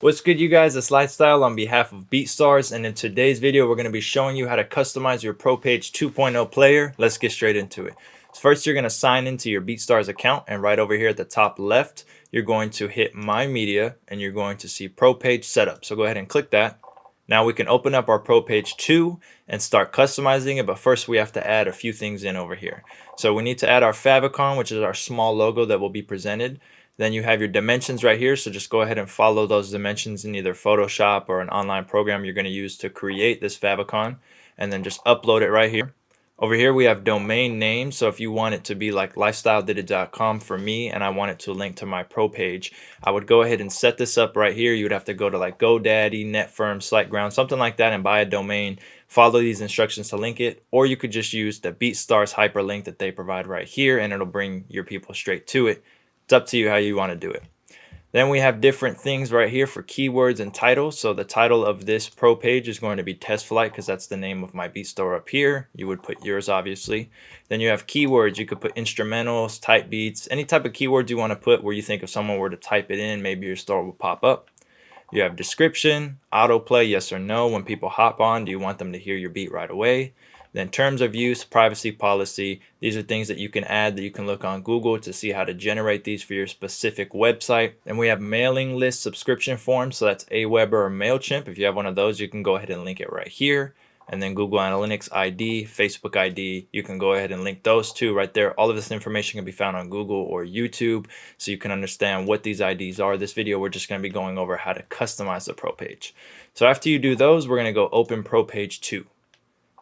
What's good you guys, it's Lifestyle on behalf of BeatStars and in today's video we're going to be showing you how to customize your ProPage 2.0 player. Let's get straight into it. First you're going to sign into your BeatStars account and right over here at the top left you're going to hit My Media and you're going to see ProPage Setup. So go ahead and click that. Now we can open up our ProPage 2 and start customizing it but first we have to add a few things in over here. So we need to add our favicon which is our small logo that will be presented. Then you have your dimensions right here. So just go ahead and follow those dimensions in either Photoshop or an online program you're going to use to create this favicon. And then just upload it right here. Over here we have domain name. So if you want it to be like lifestyledidit.com for me and I want it to link to my pro page, I would go ahead and set this up right here. You would have to go to like GoDaddy, Netfirm, SiteGround, something like that and buy a domain. Follow these instructions to link it. Or you could just use the BeatStars hyperlink that they provide right here and it'll bring your people straight to it. It's up to you how you want to do it. Then we have different things right here for keywords and titles. So the title of this pro page is going to be test flight because that's the name of my beat store up here. You would put yours obviously. Then you have keywords. You could put instrumentals, type beats, any type of keywords you want to put where you think if someone were to type it in, maybe your store will pop up. You have description, autoplay, yes or no. When people hop on, do you want them to hear your beat right away? Then terms of use, privacy policy, these are things that you can add that you can look on Google to see how to generate these for your specific website. And we have mailing list subscription forms, so that's Aweber or MailChimp. If you have one of those, you can go ahead and link it right here. And then Google Analytics ID, Facebook ID, you can go ahead and link those two right there. All of this information can be found on Google or YouTube so you can understand what these IDs are. This video, we're just going to be going over how to customize the Pro page. So after you do those, we're going to go open Pro page 2.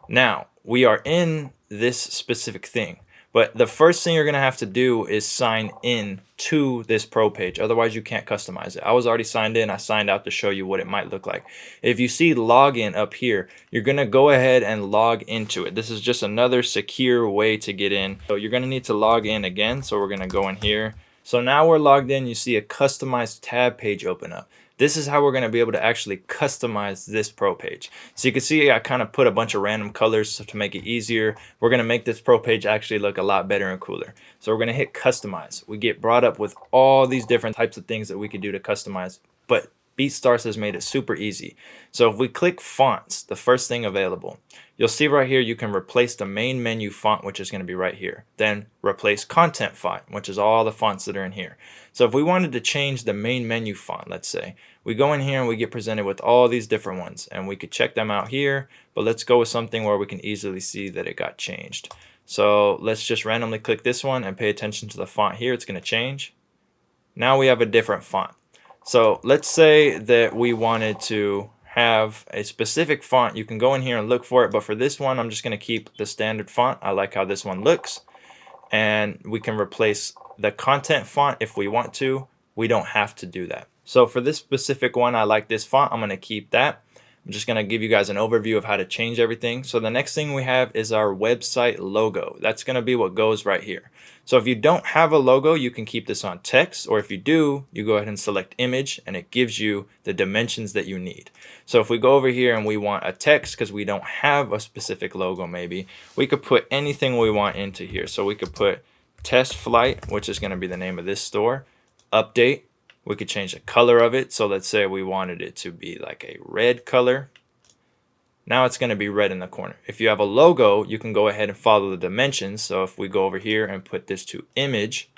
Now, we are in this specific thing. But the first thing you're going to have to do is sign in to this pro page. Otherwise, you can't customize it. I was already signed in. I signed out to show you what it might look like. If you see login up here, you're going to go ahead and log into it. This is just another secure way to get in. So you're going to need to log in again. So we're going to go in here. So now we're logged in. You see a customized tab page open up. This is how we're going to be able to actually customize this pro page. So you can see I kind of put a bunch of random colors to make it easier. We're going to make this pro page actually look a lot better and cooler. So we're going to hit customize. We get brought up with all these different types of things that we could do to customize. But BeatStars has made it super easy. So if we click fonts, the first thing available, you'll see right here you can replace the main menu font, which is going to be right here. Then replace content font, which is all the fonts that are in here. So if we wanted to change the main menu font, let's say, we go in here and we get presented with all these different ones and we could check them out here, but let's go with something where we can easily see that it got changed. So let's just randomly click this one and pay attention to the font here. It's going to change. Now we have a different font. So let's say that we wanted to have a specific font. You can go in here and look for it, but for this one, I'm just going to keep the standard font. I like how this one looks. And we can replace the content font if we want to. We don't have to do that. So for this specific one, I like this font. I'm going to keep that. I'm just going to give you guys an overview of how to change everything. So the next thing we have is our website logo. That's going to be what goes right here. So if you don't have a logo, you can keep this on text, or if you do, you go ahead and select image and it gives you the dimensions that you need. So if we go over here and we want a text because we don't have a specific logo maybe, we could put anything we want into here. So we could put test flight, which is going to be the name of this store, update, we could change the color of it. So let's say we wanted it to be like a red color. Now it's going to be red in the corner. If you have a logo, you can go ahead and follow the dimensions. So if we go over here and put this to image,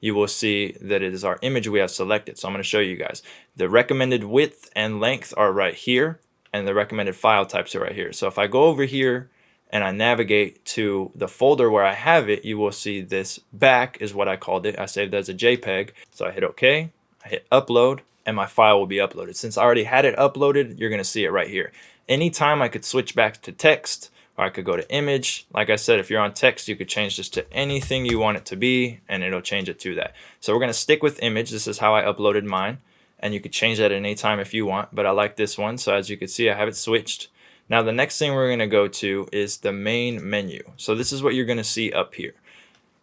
you will see that it is our image we have selected. So I'm going to show you guys. The recommended width and length are right here, and the recommended file types are right here. So if I go over here and I navigate to the folder where I have it, you will see this back is what I called it. I saved as a JPEG. So I hit OK. I hit upload and my file will be uploaded. Since I already had it uploaded, you're going to see it right here. Anytime I could switch back to text or I could go to image. Like I said, if you're on text, you could change this to anything you want it to be and it'll change it to that. So we're going to stick with image. This is how I uploaded mine and you could change that at any time if you want, but I like this one. So as you can see, I have it switched. Now the next thing we're going to go to is the main menu. So this is what you're going to see up here.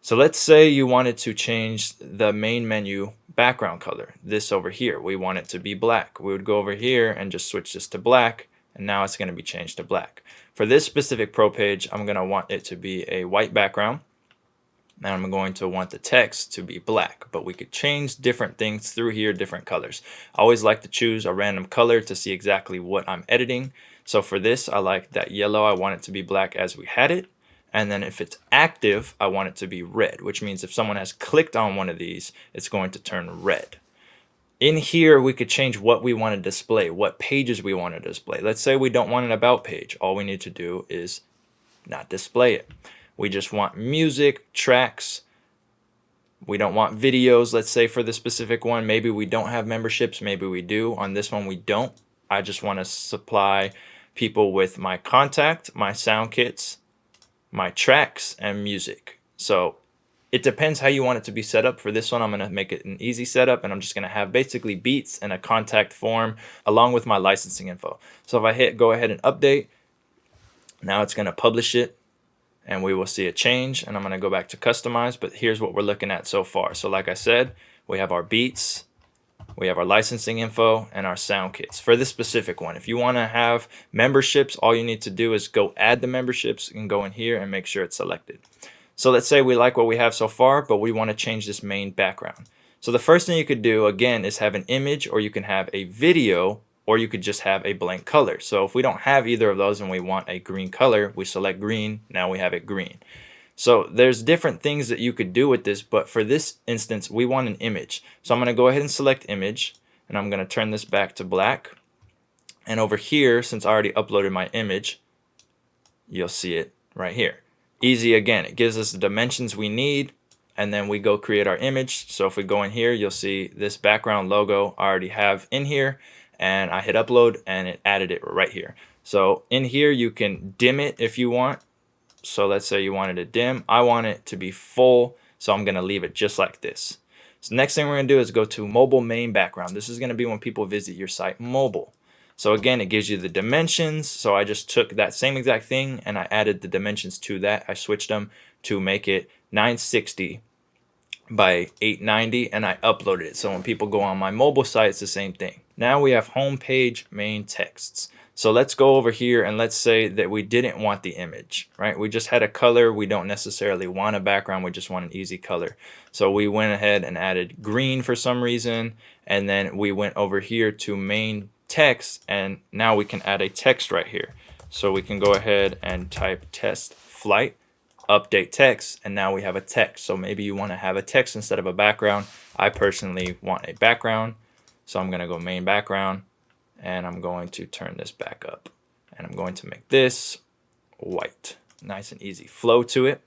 So let's say you wanted to change the main menu background color, this over here. We want it to be black. We would go over here and just switch this to black, and now it's going to be changed to black. For this specific pro page, I'm going to want it to be a white background. and I'm going to want the text to be black, but we could change different things through here, different colors. I always like to choose a random color to see exactly what I'm editing. So for this, I like that yellow. I want it to be black as we had it. And then if it's active, I want it to be red, which means if someone has clicked on one of these, it's going to turn red. In here, we could change what we want to display, what pages we want to display. Let's say we don't want an about page. All we need to do is not display it. We just want music, tracks. We don't want videos, let's say for the specific one. Maybe we don't have memberships, maybe we do. On this one, we don't. I just want to supply people with my contact, my sound kits, my tracks, and music. So it depends how you want it to be set up. For this one, I'm going to make it an easy setup, and I'm just going to have basically beats and a contact form along with my licensing info. So if I hit go ahead and update, now it's going to publish it and we will see a change and I'm going to go back to customize but here's what we're looking at so far so like I said we have our beats we have our licensing info and our sound kits for this specific one if you want to have memberships all you need to do is go add the memberships and go in here and make sure it's selected so let's say we like what we have so far but we want to change this main background so the first thing you could do again is have an image or you can have a video or you could just have a blank color. So if we don't have either of those and we want a green color, we select green, now we have it green. So there's different things that you could do with this, but for this instance, we want an image. So I'm gonna go ahead and select image, and I'm gonna turn this back to black. And over here, since I already uploaded my image, you'll see it right here. Easy again, it gives us the dimensions we need, and then we go create our image. So if we go in here, you'll see this background logo I already have in here and I hit upload and it added it right here. So in here you can dim it if you want. So let's say you wanted to dim. I want it to be full, so I'm going to leave it just like this. So next thing we're going to do is go to mobile main background. This is going to be when people visit your site mobile. So again, it gives you the dimensions. So I just took that same exact thing and I added the dimensions to that. I switched them to make it 960 by 890 and I uploaded it. So when people go on my mobile site, it's the same thing. Now we have homepage main texts. So let's go over here and let's say that we didn't want the image, right? We just had a color. We don't necessarily want a background. We just want an easy color. So we went ahead and added green for some reason. And then we went over here to main text and now we can add a text right here. So we can go ahead and type test flight, update text, and now we have a text. So maybe you want to have a text instead of a background. I personally want a background. So I'm going to go main background and I'm going to turn this back up and I'm going to make this white. Nice and easy flow to it.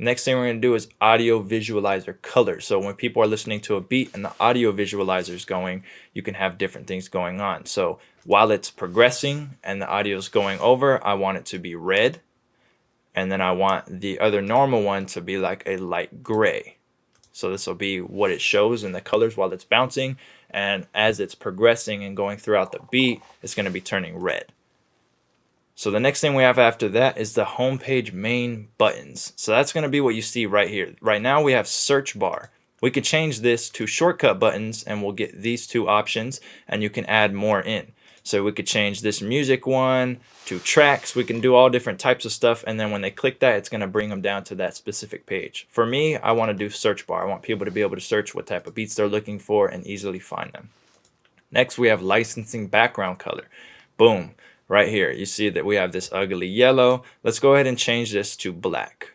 Next thing we're going to do is audio visualizer color. So when people are listening to a beat and the audio visualizer is going, you can have different things going on. So while it's progressing and the audio is going over, I want it to be red. And then I want the other normal one to be like a light gray. So this will be what it shows in the colors while it's bouncing. And as it's progressing and going throughout the beat it's going to be turning red. So the next thing we have after that is the homepage main buttons. So that's going to be what you see right here. Right now we have search bar. We could change this to shortcut buttons and we'll get these two options and you can add more in so we could change this music one to tracks. We can do all different types of stuff. And then when they click that, it's going to bring them down to that specific page. For me, I want to do search bar. I want people to be able to search what type of beats they're looking for and easily find them. Next, we have licensing background color. Boom, right here. You see that we have this ugly yellow. Let's go ahead and change this to black.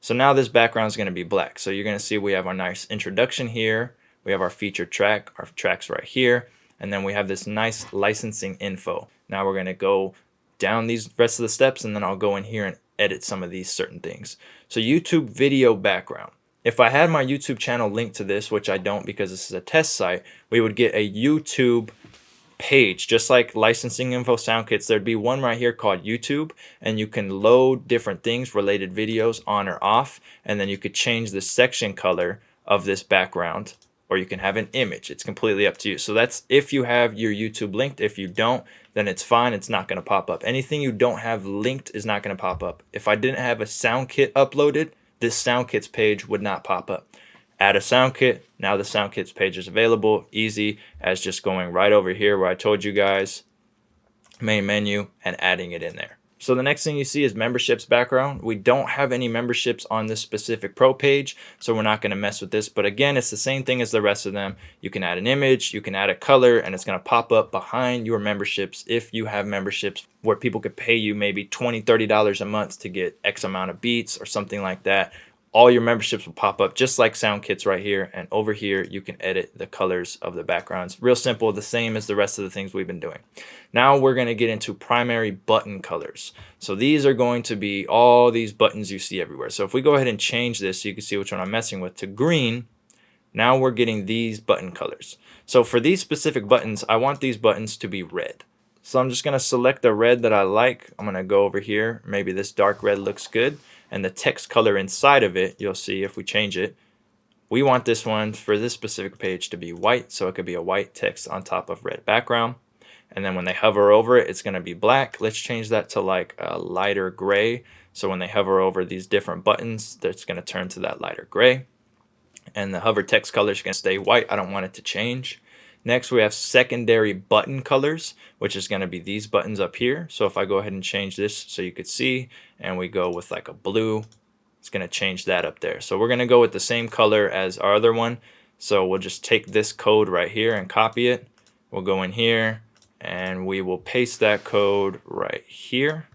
So now this background is going to be black. So you're going to see we have our nice introduction here. We have our featured track, our tracks right here and then we have this nice licensing info. Now we're going to go down these rest of the steps and then I'll go in here and edit some of these certain things. So YouTube video background. If I had my YouTube channel linked to this, which I don't because this is a test site, we would get a YouTube page, just like licensing info sound kits, there'd be one right here called YouTube and you can load different things, related videos on or off, and then you could change the section color of this background or you can have an image. It's completely up to you. So that's if you have your YouTube linked. If you don't, then it's fine. It's not going to pop up. Anything you don't have linked is not going to pop up. If I didn't have a sound kit uploaded, this sound kits page would not pop up. Add a sound kit. Now the sound kits page is available. Easy as just going right over here where I told you guys, main menu, and adding it in there. So the next thing you see is memberships background. We don't have any memberships on this specific pro page, so we're not going to mess with this. But again, it's the same thing as the rest of them. You can add an image, you can add a color, and it's going to pop up behind your memberships if you have memberships where people could pay you maybe $20, $30 a month to get X amount of beats or something like that all your memberships will pop up just like SoundKits right here. And over here, you can edit the colors of the backgrounds. Real simple, the same as the rest of the things we've been doing. Now we're going to get into primary button colors. So these are going to be all these buttons you see everywhere. So if we go ahead and change this, so you can see which one I'm messing with, to green, now we're getting these button colors. So for these specific buttons, I want these buttons to be red. So I'm just going to select the red that I like. I'm going to go over here. Maybe this dark red looks good and the text color inside of it, you'll see if we change it, we want this one for this specific page to be white, so it could be a white text on top of red background. And then when they hover over it, it's going to be black. Let's change that to like a lighter gray. So when they hover over these different buttons, that's going to turn to that lighter gray. And the hover text color is going to stay white. I don't want it to change. Next, we have secondary button colors, which is going to be these buttons up here. So if I go ahead and change this so you could see, and we go with like a blue, it's going to change that up there. So we're going to go with the same color as our other one. So we'll just take this code right here and copy it. We'll go in here and we will paste that code right here.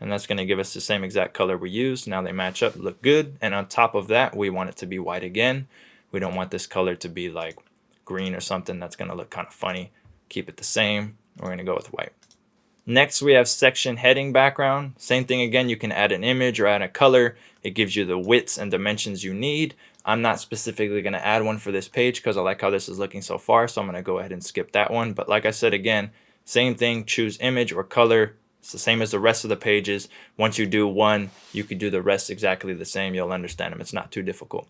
And that's going to give us the same exact color we used. Now they match up, look good. And on top of that, we want it to be white again. We don't want this color to be like green or something that's going to look kind of funny. Keep it the same. We're going to go with white. Next, we have section heading background. Same thing again, you can add an image or add a color. It gives you the widths and dimensions you need. I'm not specifically going to add one for this page because I like how this is looking so far, so I'm going to go ahead and skip that one. But like I said again, same thing, choose image or color. It's the same as the rest of the pages. Once you do one, you can do the rest exactly the same. You'll understand them. It's not too difficult.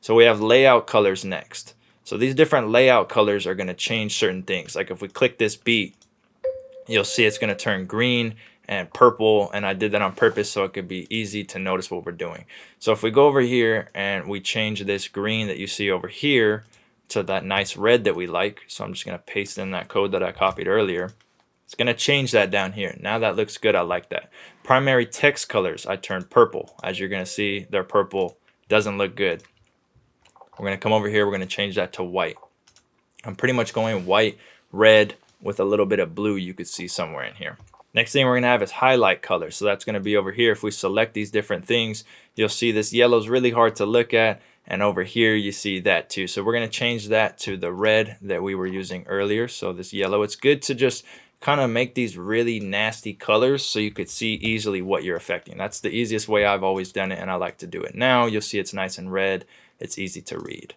So we have layout colors next. So these different layout colors are going to change certain things. Like if we click this beat, you'll see it's going to turn green and purple and I did that on purpose so it could be easy to notice what we're doing. So if we go over here and we change this green that you see over here to that nice red that we like, so I'm just going to paste in that code that I copied earlier. It's going to change that down here. Now that looks good. I like that. Primary text colors, I turned purple. As you're going to see, they're purple. Doesn't look good. We're going to come over here. We're going to change that to white. I'm pretty much going white, red, with a little bit of blue you could see somewhere in here. Next thing we're going to have is highlight color. So that's going to be over here. If we select these different things, you'll see this yellow is really hard to look at. And over here, you see that too. So we're going to change that to the red that we were using earlier. So this yellow, it's good to just kind of make these really nasty colors so you could see easily what you're affecting. That's the easiest way I've always done it and I like to do it now. You'll see it's nice and red it's easy to read.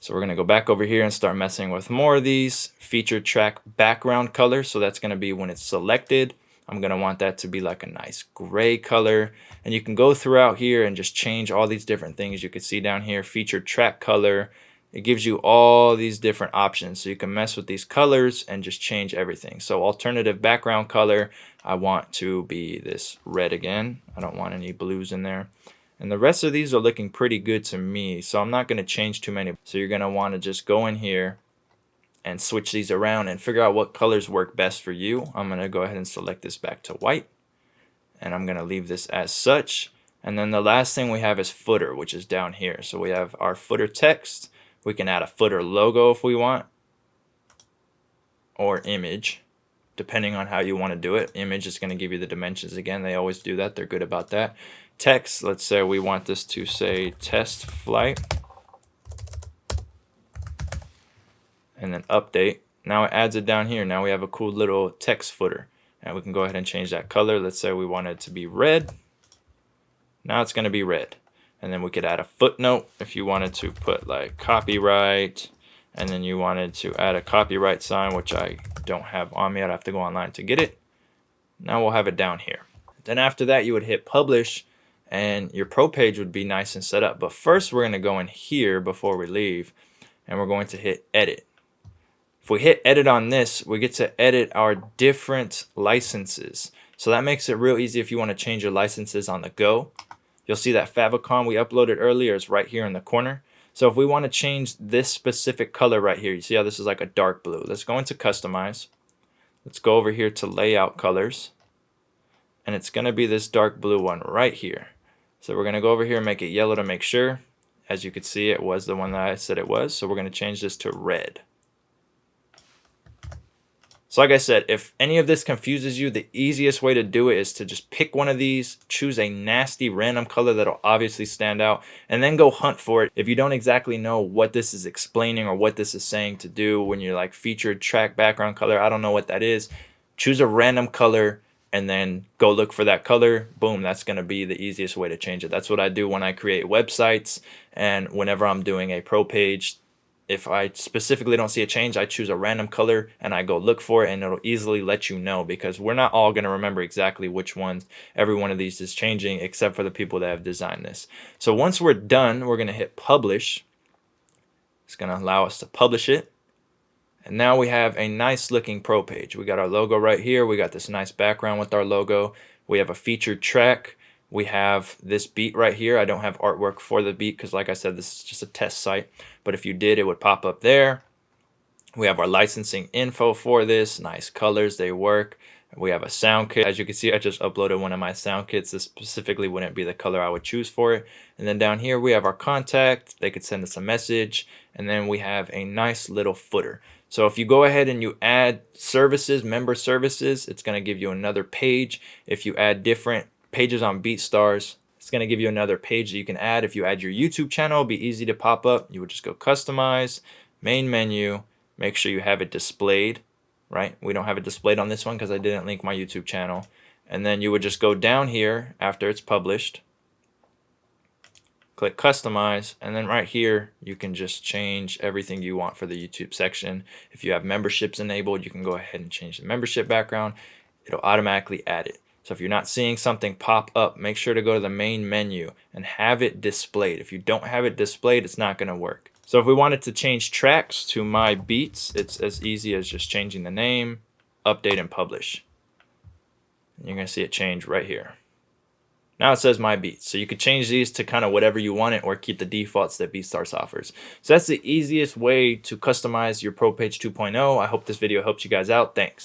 So we're going to go back over here and start messing with more of these. Feature track background color. So that's going to be when it's selected. I'm going to want that to be like a nice gray color. And you can go throughout here and just change all these different things. You can see down here, feature track color. It gives you all these different options. So you can mess with these colors and just change everything. So alternative background color, I want to be this red again. I don't want any blues in there. And the rest of these are looking pretty good to me, so I'm not going to change too many. So you're going to want to just go in here and switch these around and figure out what colors work best for you. I'm going to go ahead and select this back to white. And I'm going to leave this as such. And then the last thing we have is footer, which is down here. So we have our footer text. We can add a footer logo if we want. Or image, depending on how you want to do it. Image is going to give you the dimensions again. They always do that. They're good about that text, let's say we want this to say test flight. And then update. Now it adds it down here. Now we have a cool little text footer. And we can go ahead and change that color. Let's say we want it to be red. Now it's going to be red. And then we could add a footnote if you wanted to put like copyright. And then you wanted to add a copyright sign, which I don't have on me. I'd have to go online to get it. Now we'll have it down here. Then after that, you would hit publish and your pro page would be nice and set up. But first we're going to go in here before we leave and we're going to hit edit. If we hit edit on this, we get to edit our different licenses. So that makes it real easy if you want to change your licenses on the go. You'll see that favicon we uploaded earlier is right here in the corner. So if we want to change this specific color right here, you see how this is like a dark blue. Let's go into customize. Let's go over here to layout colors and it's going to be this dark blue one right here. So we're going to go over here and make it yellow to make sure. As you can see, it was the one that I said it was. So we're going to change this to red. So like I said, if any of this confuses you, the easiest way to do it is to just pick one of these, choose a nasty random color that'll obviously stand out, and then go hunt for it. If you don't exactly know what this is explaining or what this is saying to do when you're like featured track background color, I don't know what that is, choose a random color and then go look for that color. Boom, that's going to be the easiest way to change it. That's what I do when I create websites and whenever I'm doing a pro page if I specifically don't see a change, I choose a random color and I go look for it and it'll easily let you know because we're not all going to remember exactly which ones every one of these is changing except for the people that have designed this. So once we're done, we're going to hit publish. It's going to allow us to publish it. And now we have a nice looking pro page. We got our logo right here. We got this nice background with our logo. We have a featured track. We have this beat right here. I don't have artwork for the beat because like I said, this is just a test site. But if you did, it would pop up there. We have our licensing info for this. Nice colors, they work. We have a sound kit. As you can see, I just uploaded one of my sound kits. This specifically wouldn't be the color I would choose for it. And then down here, we have our contact. They could send us a message. And then we have a nice little footer. So if you go ahead and you add services, member services, it's going to give you another page. If you add different pages on BeatStars. It's going to give you another page that you can add. If you add your YouTube channel, it'll be easy to pop up. You would just go customize, main menu, make sure you have it displayed, right? We don't have it displayed on this one because I didn't link my YouTube channel. And then you would just go down here after it's published, click customize, and then right here, you can just change everything you want for the YouTube section. If you have memberships enabled, you can go ahead and change the membership background. It'll automatically add it. So if you're not seeing something pop up, make sure to go to the main menu and have it displayed. If you don't have it displayed, it's not going to work. So if we wanted to change tracks to my beats, it's as easy as just changing the name, update and publish. You're to see it change right here. Now it says my beats. So you could change these to kind of whatever you want it or keep the defaults that BeatStars offers. So that's the easiest way to customize your Pro Page 2.0. I hope this video helps you guys out. Thanks.